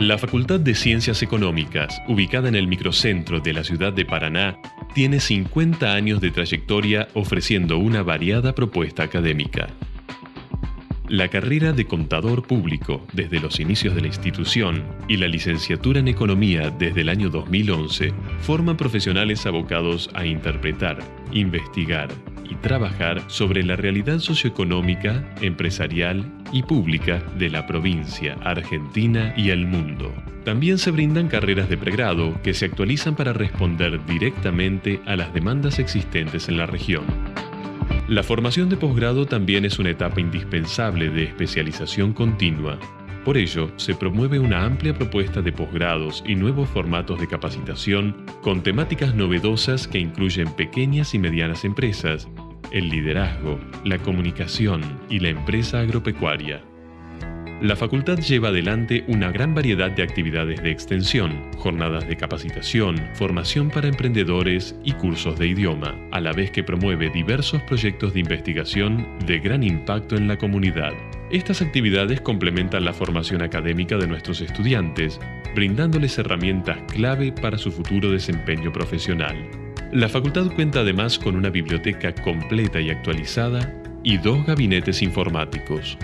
La Facultad de Ciencias Económicas, ubicada en el microcentro de la ciudad de Paraná, tiene 50 años de trayectoria ofreciendo una variada propuesta académica. La carrera de contador público desde los inicios de la institución y la licenciatura en economía desde el año 2011 forman profesionales abocados a interpretar, investigar y trabajar sobre la realidad socioeconómica, empresarial y pública de la provincia, Argentina y el mundo. También se brindan carreras de pregrado que se actualizan para responder directamente a las demandas existentes en la región. La formación de posgrado también es una etapa indispensable de especialización continua. Por ello, se promueve una amplia propuesta de posgrados y nuevos formatos de capacitación con temáticas novedosas que incluyen pequeñas y medianas empresas, el liderazgo, la comunicación y la empresa agropecuaria. La facultad lleva adelante una gran variedad de actividades de extensión, jornadas de capacitación, formación para emprendedores y cursos de idioma, a la vez que promueve diversos proyectos de investigación de gran impacto en la comunidad. Estas actividades complementan la formación académica de nuestros estudiantes, brindándoles herramientas clave para su futuro desempeño profesional. La facultad cuenta además con una biblioteca completa y actualizada y dos gabinetes informáticos.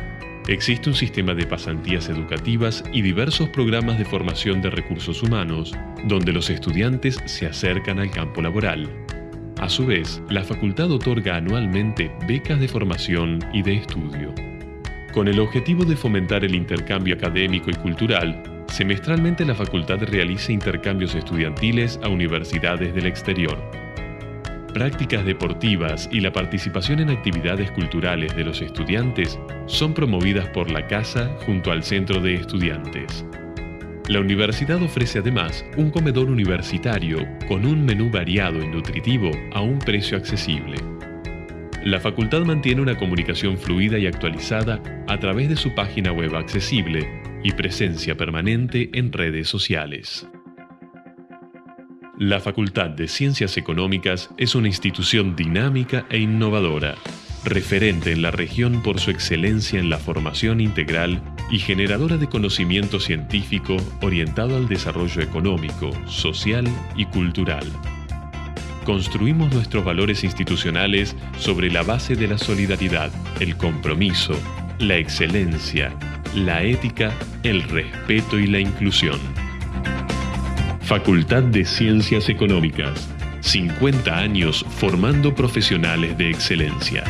Existe un sistema de pasantías educativas y diversos programas de formación de recursos humanos, donde los estudiantes se acercan al campo laboral. A su vez, la facultad otorga anualmente becas de formación y de estudio. Con el objetivo de fomentar el intercambio académico y cultural, semestralmente la facultad realiza intercambios estudiantiles a universidades del exterior prácticas deportivas y la participación en actividades culturales de los estudiantes son promovidas por la Casa junto al Centro de Estudiantes. La universidad ofrece además un comedor universitario con un menú variado y nutritivo a un precio accesible. La facultad mantiene una comunicación fluida y actualizada a través de su página web accesible y presencia permanente en redes sociales. La Facultad de Ciencias Económicas es una institución dinámica e innovadora, referente en la región por su excelencia en la formación integral y generadora de conocimiento científico orientado al desarrollo económico, social y cultural. Construimos nuestros valores institucionales sobre la base de la solidaridad, el compromiso, la excelencia, la ética, el respeto y la inclusión. Facultad de Ciencias Económicas. 50 años formando profesionales de excelencia.